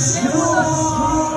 是我。